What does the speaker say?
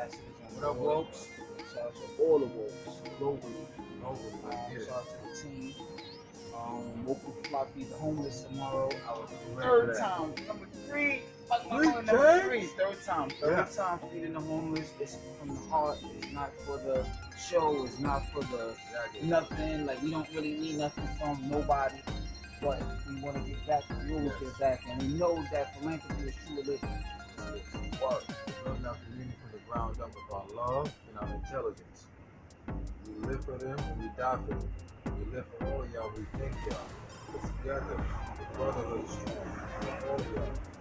What up. Wokes? Shout out to all the Wokes globally. Globally, Um, let's get it. shout out to the team. Um, Woke Floppy, the homeless tomorrow. Ready Third time, number three. Number three. Third time, third Yeah. time feeding the homeless. It's from the heart. It's not for the show. It's not for the Yeah, I get it. nothing. Like we don't really need nothing from nobody. But we want to get back. We always Yes. get back, and we know that philanthropy is true love and our intelligence. We live for them and we die for them. We live for all y'all. We thank y'all. Together, the brotherhood is strong. All of y'all.